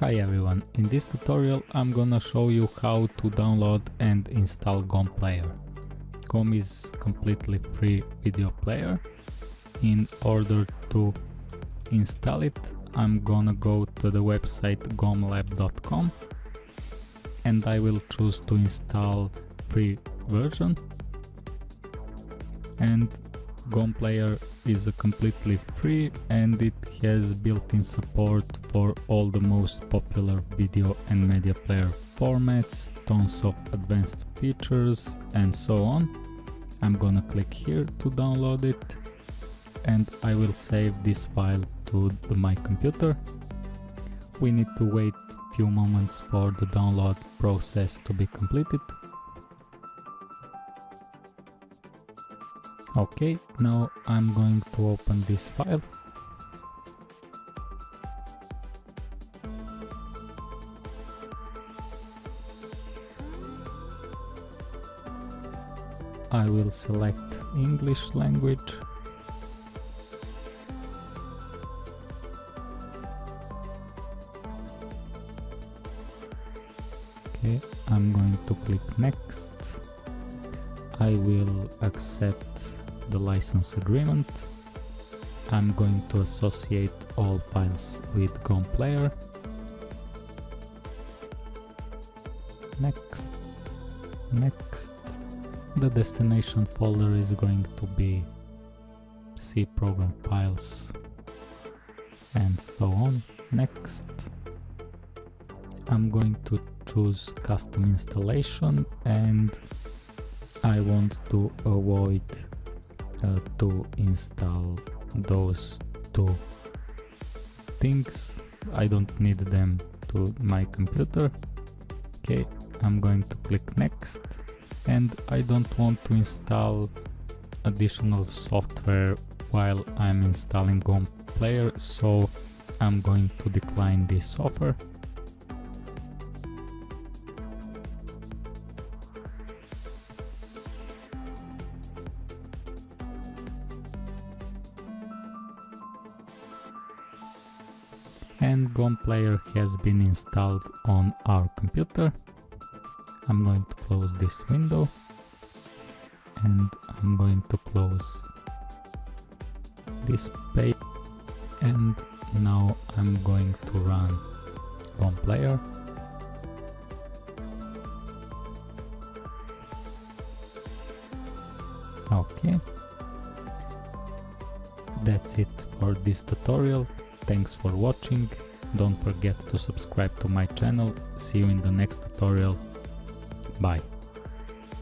Hi everyone, in this tutorial I'm gonna show you how to download and install GOM Player. GOM is completely free video player. In order to install it I'm gonna go to the website gomlab.com and I will choose to install free version and GOM Player is completely free and it has built-in support for all the most popular video and media player formats, tons of advanced features and so on. I'm gonna click here to download it and I will save this file to the, my computer. We need to wait few moments for the download process to be completed. Okay, now I'm going to open this file. I will select English language. Okay, I'm going to click next. I will accept the license agreement. I'm going to associate all files with GOM player. Next, next. The destination folder is going to be C program files and so on. Next, I'm going to choose custom installation and I want to avoid uh, to install those two things. I don't need them to my computer. Okay I'm going to click next. And I don't want to install additional software while I'm installing GOM player so I'm going to decline this offer and GOM player has been installed on our computer. I'm going to close this window and I'm going to close this page and now I'm going to run GOM player. Okay, that's it for this tutorial. Thanks for watching, don't forget to subscribe to my channel, see you in the next tutorial, bye.